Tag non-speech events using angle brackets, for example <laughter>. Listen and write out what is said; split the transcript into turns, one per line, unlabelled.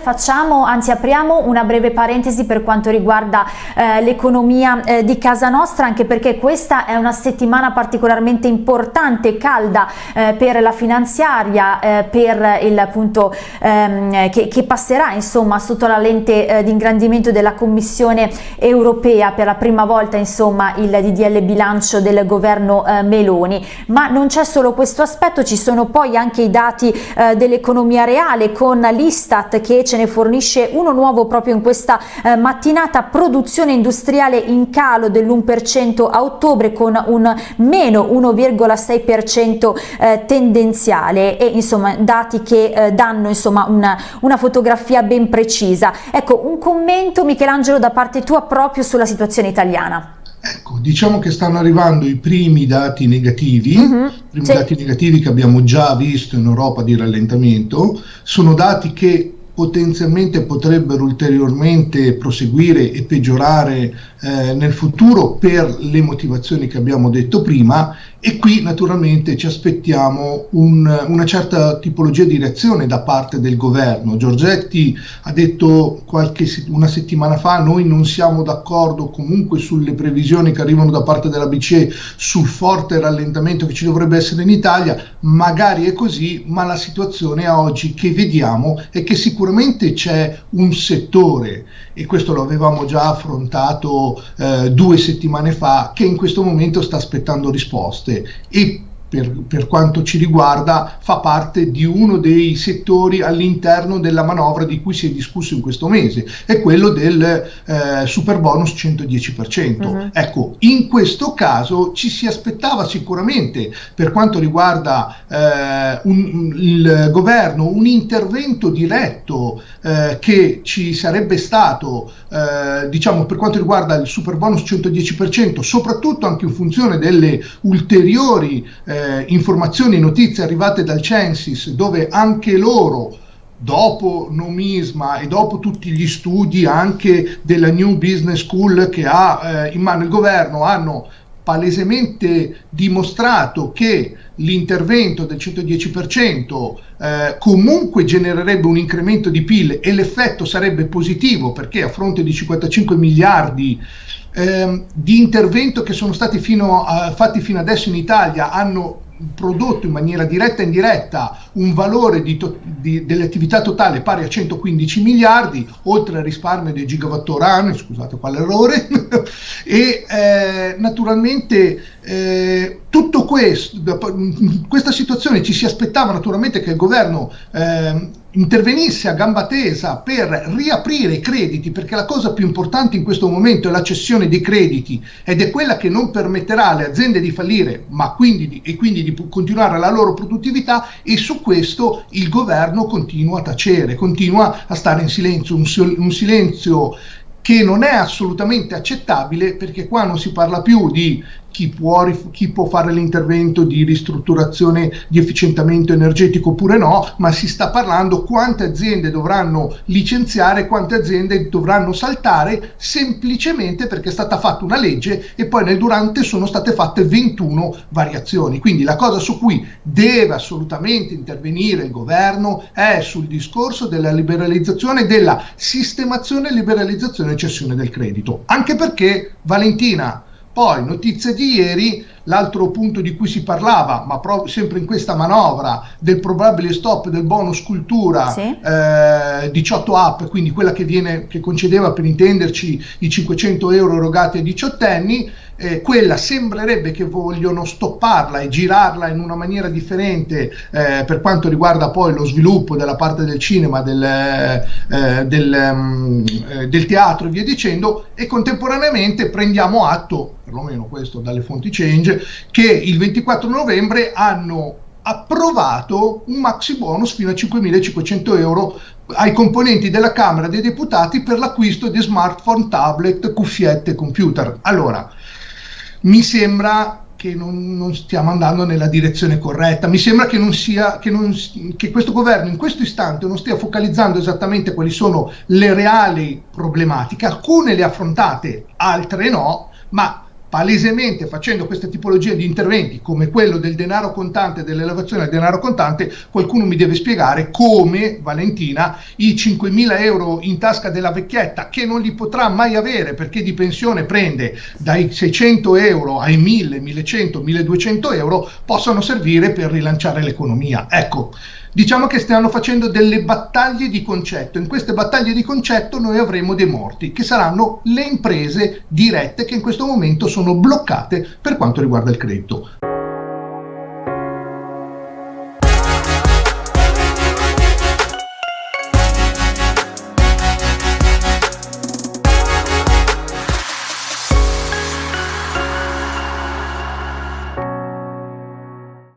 Facciamo, anzi apriamo una breve parentesi per quanto riguarda eh, l'economia eh, di casa nostra, anche perché questa è una settimana particolarmente importante, calda eh, per la finanziaria, eh, per il punto ehm, che, che, passerà insomma sotto la lente eh, di ingrandimento della Commissione europea per la prima volta insomma il DDL bilancio del governo eh, Meloni. Ma non c'è solo questo aspetto, ci sono poi anche i dati dell'economia reale con l'Istat che ce ne fornisce uno nuovo proprio in questa eh, mattinata, produzione industriale in calo dell'1% a ottobre con un meno 1,6% eh, tendenziale e insomma dati che eh, danno insomma una, una fotografia ben precisa. Ecco, un commento Michelangelo da parte tua proprio sulla situazione italiana.
Ecco, diciamo che stanno arrivando i primi dati negativi, uh -huh, i primi sì. dati negativi che abbiamo già visto in Europa di rallentamento, sono dati che potenzialmente potrebbero ulteriormente proseguire e peggiorare eh, nel futuro per le motivazioni che abbiamo detto prima e qui naturalmente ci aspettiamo un, una certa tipologia di reazione da parte del governo. Giorgetti ha detto qualche, una settimana fa noi non siamo d'accordo comunque sulle previsioni che arrivano da parte della BCE sul forte rallentamento che ci dovrebbe essere in Italia, magari è così, ma la situazione oggi che vediamo è che sicuramente sicuramente c'è un settore, e questo lo avevamo già affrontato eh, due settimane fa, che in questo momento sta aspettando risposte e per, per, quanto ci riguarda fa parte di uno dei settori all'interno della manovra di cui si è discusso in questo mese, è quello del eh, super bonus 110%. Uh -huh. Ecco, in questo caso ci si aspettava sicuramente per quanto riguarda eh, un, il governo un intervento diretto eh, che ci sarebbe stato, eh, diciamo per quanto riguarda il super bonus 110%, soprattutto anche in funzione delle ulteriori eh, eh, informazioni notizie arrivate dal Censis dove anche loro dopo Nomisma e dopo tutti gli studi anche della New Business School che ha eh, in mano il governo hanno palesemente dimostrato che l'intervento del 110% eh, comunque genererebbe un incremento di PIL e l'effetto sarebbe positivo perché a fronte di 55 miliardi eh, di intervento che sono stati fino a, fatti fino adesso in Italia hanno prodotto in maniera diretta e indiretta un valore delle attività totali pari a 115 miliardi, oltre al risparmio dei gigawattora anno, scusate quale <laughs> e eh, naturalmente eh, tutto questo, questa situazione ci si aspettava naturalmente che il governo eh, intervenisse a gamba tesa per riaprire i crediti, perché la cosa più importante in questo momento è la cessione dei crediti ed è quella che non permetterà alle aziende di fallire, ma quindi di, e quindi di continuare la loro produttività e su questo il governo continua a tacere, continua a stare in silenzio, un, un silenzio che non è assolutamente accettabile perché qua non si parla più di chi può, chi può fare l'intervento di ristrutturazione di efficientamento energetico oppure no, ma si sta parlando quante aziende dovranno licenziare, quante aziende dovranno saltare semplicemente perché è stata fatta una legge e poi nel durante sono state fatte 21 variazioni. Quindi la cosa su cui deve assolutamente intervenire il governo è sul discorso della liberalizzazione, della sistemazione, liberalizzazione e cessione del credito. Anche perché Valentina poi, notizie di ieri, l'altro punto di cui si parlava, ma proprio sempre in questa manovra, del probabile stop del bonus cultura sì. eh, 18 app, quindi quella che, viene, che concedeva per intenderci i 500 euro erogati ai diciottenni, eh, quella sembrerebbe che vogliono stopparla e girarla in una maniera differente eh, per quanto riguarda poi lo sviluppo della parte del cinema, del, eh, del, um, del teatro e via dicendo e contemporaneamente prendiamo atto, perlomeno questo dalle fonti change, che il 24 novembre hanno approvato un maxi bonus fino a 5.500 euro ai componenti della Camera dei Deputati per l'acquisto di smartphone, tablet, cuffiette, computer. Allora, mi sembra che non, non, stiamo andando nella direzione corretta. Mi sembra che, sia, che, non, che, questo governo in questo istante non stia focalizzando esattamente quali sono le reali problematiche. Alcune le affrontate, altre no, ma palesemente facendo questa tipologia di interventi come quello del denaro contante, dell'elevazione del denaro contante, qualcuno mi deve spiegare come Valentina i 5.000 euro in tasca della vecchietta che non li potrà mai avere perché di pensione prende dai 600 euro ai 1.000, 1.100, 1.200 euro possono servire per rilanciare l'economia. Ecco, diciamo che stanno facendo delle battaglie di concetto. In queste battaglie di concetto noi avremo dei morti, che saranno le imprese dirette che in questo momento sono bloccate per quanto riguarda il credito.